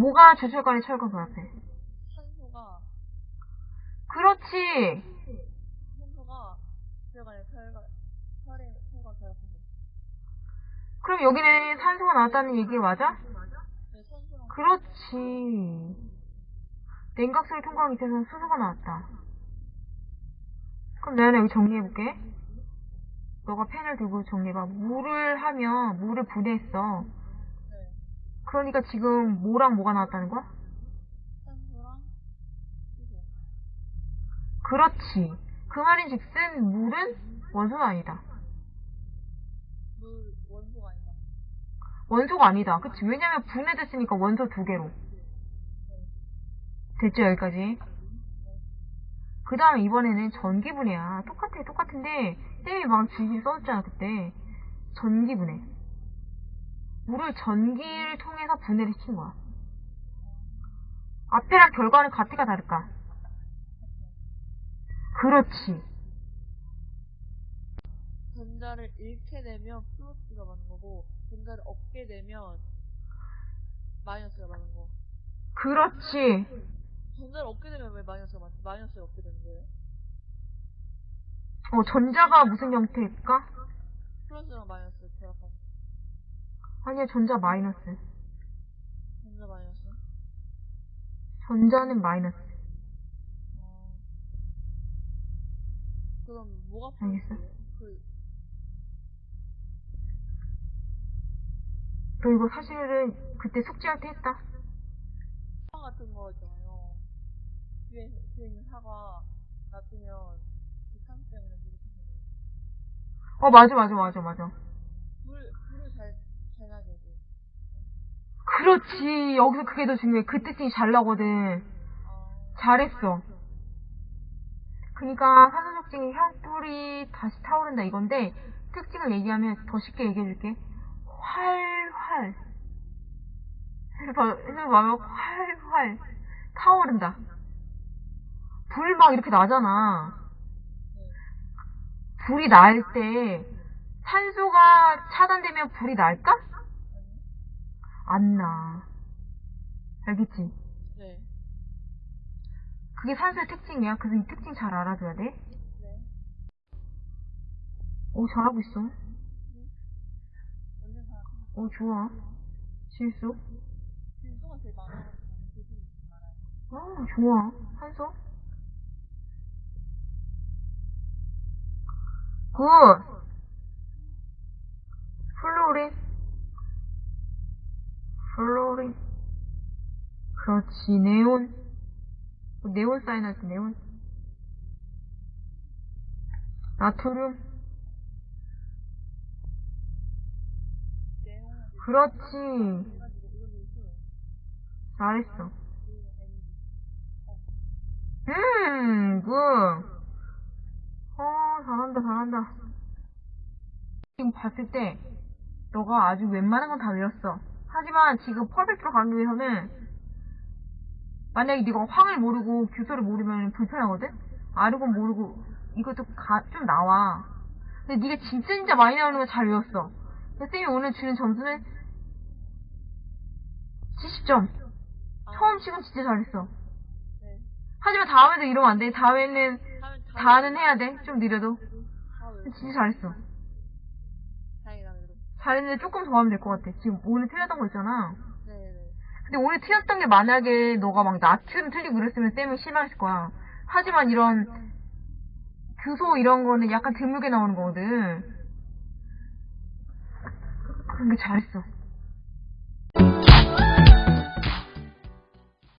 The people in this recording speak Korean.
뭐가 주술관의 철과 결합해? 산소가 그렇지. 산소가 들어가는 혈과 혈의 혈과 결합해서 그럼 여기는 산소가 나왔다는 얘기 맞아? 네, 산소랑 그렇지. 냉각수를 통과하기 위해서는 수소가 나왔다. 그럼 내가 여기 정리해볼게. 너가 펜을 들고 정리해봐. 물을 하면 물을 분해했어. 네, 그러니까 지금 뭐랑 뭐가 나왔다는 거야? 그렇지. 그 말인즉슨 물은 원소가 아니다. 물 원소가 아니다. 원소가 아니다. 그치? 왜냐면 분해됐으니까 원소 두 개로. 됐죠, 여기까지? 그 다음에 이번에는 전기분해야. 똑같아, 똑같은데, 쌤이 막 줄줄 써줬잖아, 그때. 전기분해. 물을 전기를 통해서 분해를 시킨 거야. 앞에랑 결과는 같을까, 다를까? 그렇지. 전자를 잃게 되면 플러스가 맞는 거고 전자를 얻게 되면 마이너스가 맞는 거. 그렇지. 전자를 얻게 되면 왜 마이너스가 맞지? 마이너스를 얻게 되는 거예요? 어, 전자가 무슨 형태일까? 플러스랑 마이너스 결합한 아니야, 전자 마이너스. 전자 마이너스. 전자는 마이너스. 어... 그럼 뭐가 알겠어. 그 그리고 사실은 그때 숙제할 때 했다. 사과 같은 거 있잖아요. 뒤에, 뒤에 있는 사과 놔두면 그 산소 때문에. 어, 맞아, 맞아, 맞아, 맞아. 물, 물을 잘, 잘 놔야 되고. 그렇지. 여기서 그게 더 중요해. 그 특징이 잘 나거든. 어, 잘했어. 그니까 산소적증이 혈불이 다시 타오른다 이건데 특징을 얘기하면 더 쉽게 얘기해줄게. 활활. 해봐, 활활. 타오른다. 불 막 이렇게 나잖아. 네. 불이 날 때 산소가 차단되면 불이 날까? 안 나. 알겠지? 네. 그게 산소의 특징이야. 그래서 이 특징 잘 알아줘야 돼. 네. 오, 잘하고 있어. 다, 오, 좋아. 실수. 질소가 제일 많아가지고, 질소가 제일 많아요. 아, 좋아. 산소. good. fluorine. fluorine. 그렇지, 네온. 네온 사인하지, 네온. 나트륨. 내용은 그렇지. 잘했어. 그리고 Mg. 음, good. 어, 잘한다, 잘한다. 지금 봤을 때, 너가 아주 웬만한 건 다 외웠어. 하지만 지금 perfect로 가기 위해서는, 만약에 네가 황을 모르고 규소를 모르면 불편하거든? 아르곤 모르고, 이것도 가, 좀 나와. 근데 네가 진짜 진짜 많이 나오는 거 잘 외웠어. 근데 쌤이 오늘 주는 점수는 70점. 아, 처음 치곤 진짜 잘했어. 네. 하지만 다음에도 이러면 안 돼. 다음에는 다, 다는 해야 돼. 좀 느려도. 진짜 잘했어. 잘했는데 조금 더 하면 될 것 같아. 지금 오늘 틀렸던 거 있잖아. 네네. 근데 오늘 틀렸던 게 만약에 너가 막 나트륨 틀리고 그랬으면 쌤은 실망했을 거야. 하지만 이런 규소 이런 거는 약간 드물게 나오는 거거든. 근데 잘했어.